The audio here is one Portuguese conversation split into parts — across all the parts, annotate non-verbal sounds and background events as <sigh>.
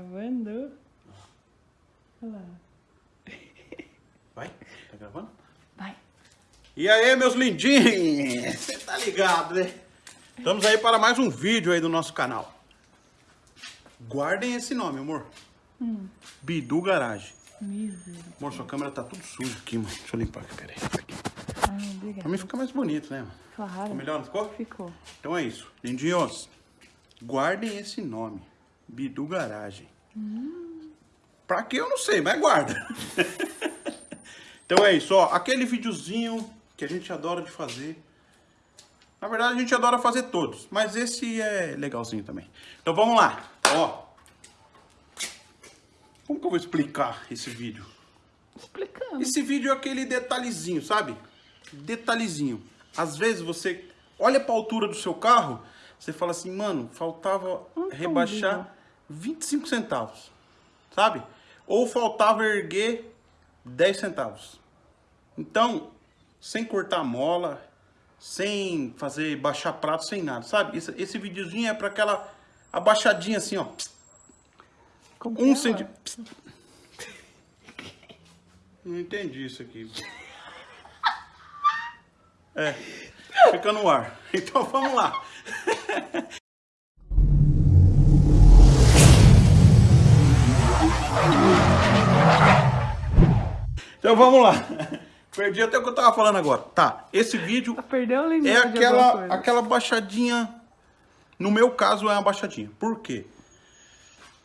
Gravando. Olha lá. Vai? Tá gravando? Vai. E aí, meus lindinhos? Você tá ligado, né? Estamos aí para mais um vídeo aí do nosso canal. Guardem esse nome, amor. Hum. Bidu Garage. Misericórdia. Amor, sua câmera tá tudo suja aqui, mano. Deixa eu limpar aqui, peraí. Ah, obrigada. Pra mim fica mais bonito, né, mano? Claro. Ficou melhor, não ficou? Ficou. Então é isso. Lindinhos, guardem esse nome. Bidu Garagem. Pra que eu não sei, mas guarda. <laughs> então é isso, ó. Aquele videozinho que a gente adora de fazer. Na verdade, a gente adora fazer todos. Mas esse é legalzinho também. Então vamos lá. Ó. Como que eu vou explicar esse vídeo? Explicando. Esse vídeo é aquele detalhezinho, sabe? Detalhezinho. Às vezes você olha pra altura do seu carro, você fala assim, mano, faltava Um rebaixar tombinho. 25 centavos, sabe? Ou faltava erguer 10 centavos. Então, sem cortar mola, sem fazer baixar prato, sem nada, sabe? Esse, esse videozinho é pra aquela abaixadinha assim, ó. Como Um é, centímetro. Não entendi isso aqui. É, fica no ar. <laughs> Então vamos lá. <laughs> Então vamos lá. <laughs> Perdi até o que eu tava falando agora. Tá, esse vídeo limite é aquela, aquela baixadinha. No meu caso é uma baixadinha. Por quê?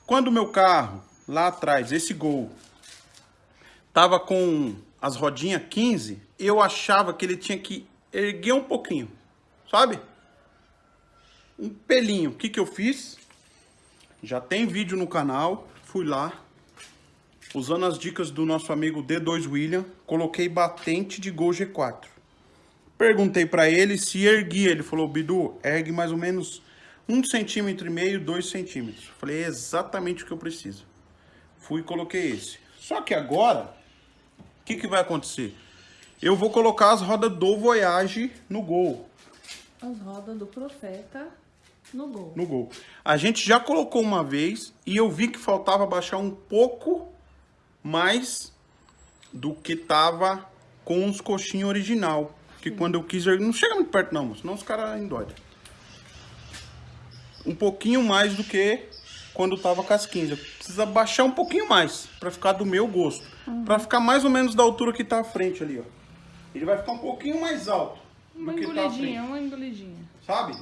Quando o meu carro, lá atrás, esse Gol, tava com as rodinhas 15, eu achava que ele tinha que erguer um pouquinho, sabe? Um pelinho. O que que eu fiz? Já tem vídeo no canal, fui lá, usando as dicas do nosso amigo D2 William, coloquei batente de Gol G4. Perguntei pra ele se erguia, ele falou, Bidu, ergue mais ou menos um centímetro e meio, dois centímetros. Falei, é exatamente o que eu preciso. Fui e coloquei esse. Só que agora, o que, que vai acontecer? Eu vou colocar as rodas do Voyage no Gol. As rodas do profeta no gol. No Gol. A gente já colocou uma vez e eu vi que faltava baixar um pouco mais do que tava com os coxinhos original. Que quando eu quis. Não chega muito perto não, senão os caras endoidam. Um pouquinho mais do que quando tava com as 15. Precisa baixar um pouquinho mais para ficar do meu gosto. Para ficar mais ou menos da altura que tá à frente ali, ó. Ele vai ficar um pouquinho mais alto Uma tá engolidinha, uma engolidinha. Sabe?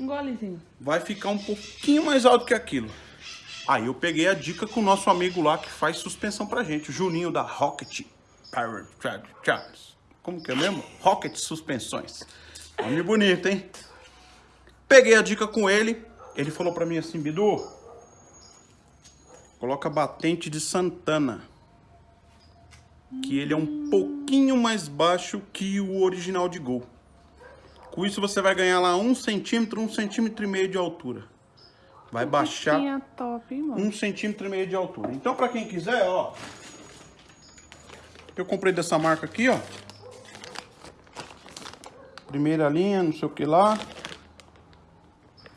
Um golezinho. vai ficar um pouquinho mais alto que aquilo. Aí eu peguei a dica com o nosso amigo lá que faz suspensão pra gente, o Juninho da Rocket Power Tracks. Como que é mesmo? Rocket Suspensões. Nome bonito, hein? Peguei a dica com ele, ele falou pra mim assim, Bidu, coloca batente de Santana. Que ele é um pouquinho mais baixo que o original de Gol. Com isso você vai ganhar lá um centímetro, um centímetro e meio de altura. Vai baixar Tinha top, hein, mano? um centímetro e meio de altura. Então, pra quem quiser, ó. Eu comprei dessa marca aqui, ó. Primeira linha, não sei o que lá.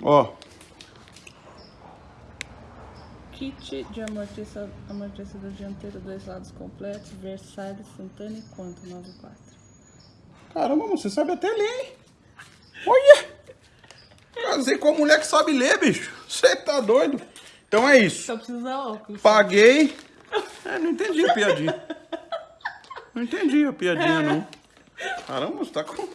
Ó. Kit de amortecedor, amortecedor dianteiro, dois lados completos, Versailles, Santana e quanto? 94. Caramba, você sabe até ler, hein? Olha! Casei com a mulher que sabe ler, bicho. Você tá doido? Então é isso. Só precisa óculos. Paguei. É, não entendi a piadinha. Não entendi a piadinha, não. Caramba, você tá com.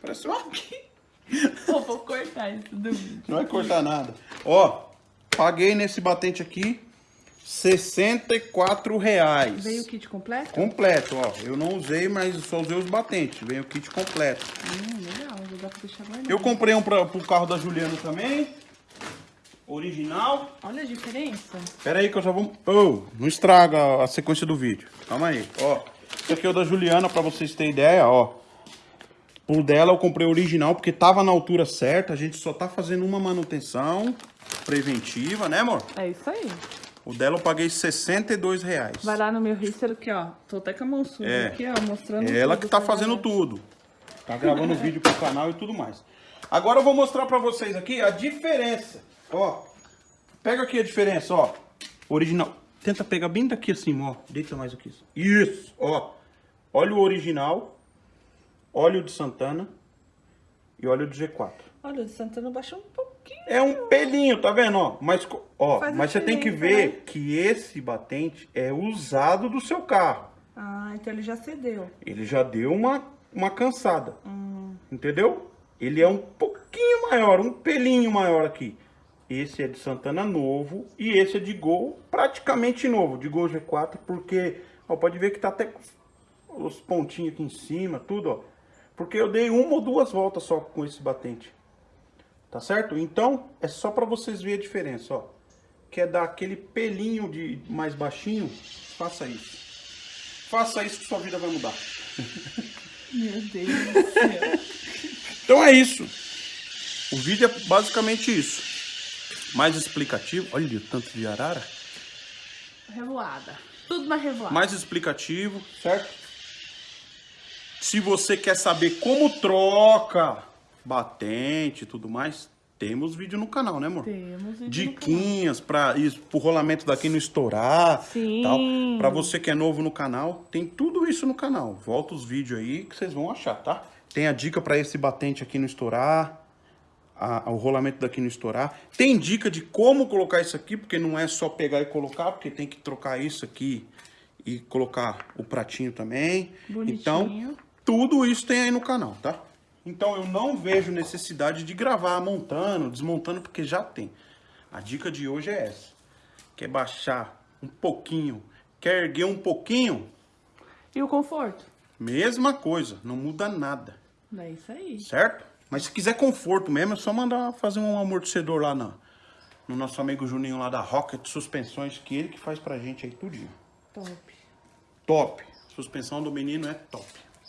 Parece uma. <laughs> Pô, vou cortar isso do vídeo. Não vai cortar nada. Ó, paguei nesse batente aqui 64 reais. Veio o kit completo? Completo, ó. Eu não usei, mas só usei os batentes. Veio o kit completo. Hum, legal, vou dar pra deixar guardado. Eu comprei um pra, pro carro da Juliana também. Original. Olha a diferença. Pera aí que eu já vou... Oh, não estraga a sequência do vídeo. Calma aí. Ó, esse aqui é o da Juliana, pra vocês terem ideia, ó. O dela eu comprei original porque tava na altura certa. A gente só tá fazendo uma manutenção preventiva, né, amor? É isso aí. O dela eu paguei 62 reais. Vai lá no meu Rister aqui, ó. Tô até com a mão suja É. aqui, ó, mostrando É ela que tá fazendo galera. tudo. Tá gravando <laughs> vídeo pro canal e tudo mais. Agora eu vou mostrar pra vocês aqui a diferença. Ó. Pega aqui a diferença, ó. Original. Tenta pegar bem daqui assim, ó. Deita mais aqui. Isso, ó. Olha o original. Óleo de Santana. E óleo do G4. Olha, o de Santana baixou um pouquinho. É um pelinho, tá vendo, ó? Mas, ó, Faz mas você tem que ver né? que esse batente é usado do seu carro. Ah, então ele já cedeu. Ele já deu uma, uma cansada. Hum. Entendeu? Ele é um pouquinho maior, um pelinho maior aqui. Esse é de Santana novo e esse é de Gol praticamente novo, de Gol G4, porque ó, pode ver que tá até com os pontinhos aqui em cima, tudo, ó. Porque eu dei uma ou duas voltas só com esse batente. Tá certo? Então, é só para vocês verem a diferença, ó. Quer dar aquele pelinho de mais baixinho? Faça isso. Faça isso que sua vida vai mudar. <laughs> Meu Deus do céu. Então é isso. O vídeo é basicamente isso. Mais explicativo. Olha o tanto de arara. Revoada. Tudo na revoada. Mais explicativo, certo? Se você quer saber como troca batente e tudo mais, temos vídeo no canal, né, amor? Temos vídeo Diquinhas para isso, pro rolamento daqui não estourar, Sim. tal. Para você que é novo no canal, tem tudo isso no canal. Volta os vídeos aí que vocês vão achar, tá? Tem a dica para esse batente aqui não estourar, a- o rolamento daqui não estourar. Tem dica de como colocar isso aqui, porque não é só pegar e colocar, porque tem que trocar isso aqui e colocar o pratinho também. Bonitinho. Então, tudo isso tem aí no canal, tá? Então eu não vejo necessidade de gravar montando, desmontando, porque já tem. A dica de hoje é essa. Quer baixar um pouquinho, quer erguer um pouquinho, E o conforto? mesma coisa, não muda nada, É isso aí. certo? Mas se quiser conforto mesmo, é só mandar fazer um amortecedor lá na, no nosso amigo Juninho lá da Rocket Suspensões, que ele que faz pra gente aí tudinho. Top. Top. Suspensão do menino é top.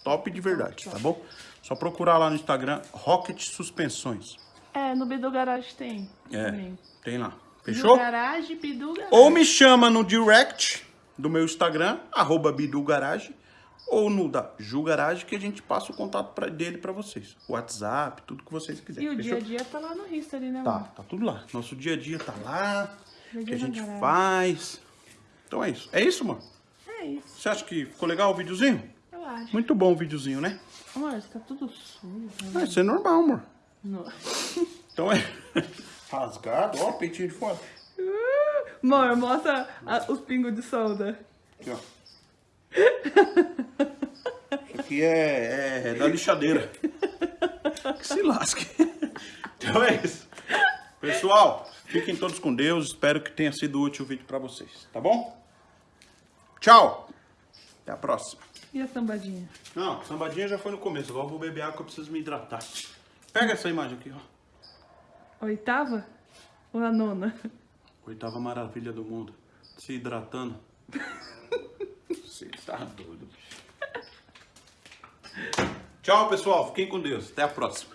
Top de verdade, tá bom? Só procurar lá no Instagram, Rocket Suspensões. É, no Bidu Garage tem. É, também. tem lá. Bidu Fechou? Garage, Bidu Garage. Ou me chama no direct do meu Instagram, arroba Bidu Garage, ou no da Ju Garage, que a gente passa o contato pra, dele pra vocês. WhatsApp, tudo que vocês E quiserem. o dia a dia tá lá no History, né, Tá, mano? tá tudo lá. Nosso dia a dia tá lá, o que a gente garagem. faz. Então é isso. É isso, mano? É isso, Você acha que ficou legal o videozinho? Muito bom o videozinho, né? Amor, isso tá tudo sujo. Ah, isso é normal, amor. Não. <laughs> Então é <laughs> rasgado, ó, peitinho de fora. <laughs> Amor, mostra a- os pingos de solda. Aqui, ó. Isso aqui é, é, é da lixadeira. Que se lasque. Então é isso. Pessoal, fiquem todos com Deus. Espero que tenha sido útil o vídeo pra vocês, tá bom? Tchau. Até a próxima. E a sambadinha? Não, sambadinha já foi no começo. Agora eu vou beber água que eu preciso me hidratar. Pega essa imagem aqui, ó. Oitava? Ou a nona? Oitava maravilha do mundo. Se hidratando. <laughs> Você tá doido, bicho. Tchau, pessoal. Fiquem com Deus. Até a próxima.